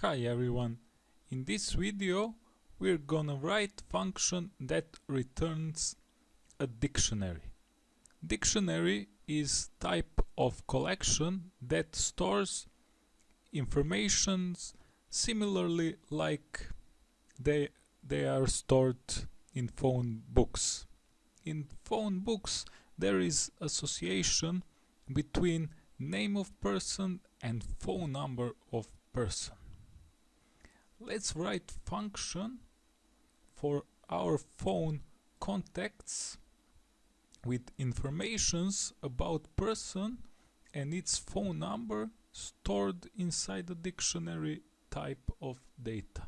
Hi everyone, in this video we're gonna write function that returns a dictionary. Dictionary is type of collection that stores informations similarly like they, they are stored in phone books. In phone books there is association between name of person and phone number of person. Let's write function for our phone contacts with informations about person and its phone number stored inside the dictionary type of data.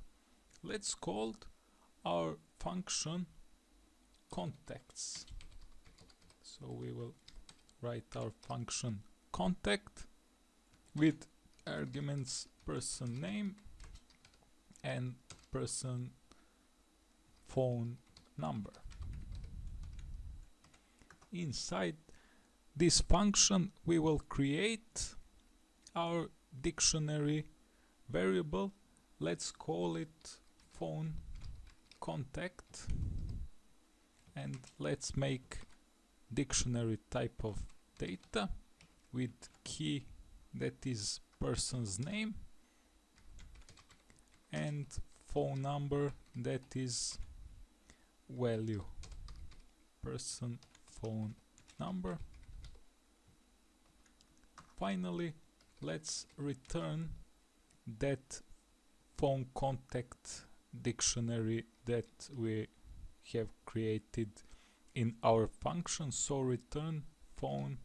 Let's call our function contacts. So we will write our function contact with arguments person name and person phone number. Inside this function we will create our dictionary variable let's call it phone contact and let's make dictionary type of data with key that is person's name and phone number that is value. Person phone number. Finally let's return that phone contact dictionary that we have created in our function. So return phone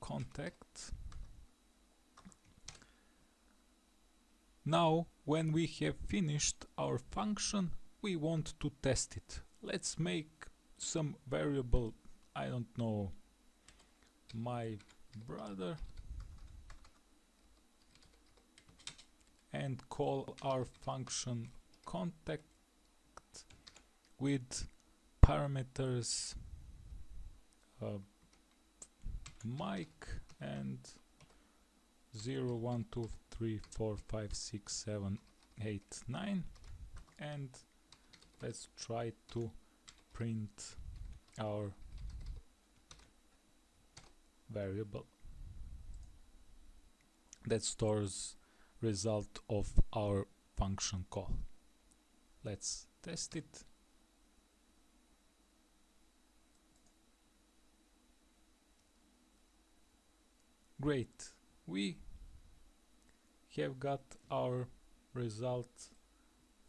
contact now when we have finished our function we want to test it. Let's make some variable I don't know my brother and call our function contact with parameters uh, Mike and 0 1 2 3 4 5 6 7 8 9 and let's try to print our variable. That stores result of our function call. Let's test it. Great. We have got our result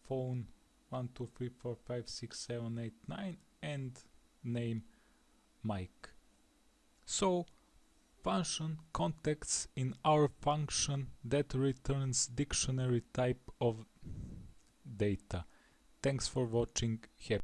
phone 1 2 3 4 5 6 7 8 9 and name Mike so function contacts in our function that returns dictionary type of data. Thanks for watching. Happy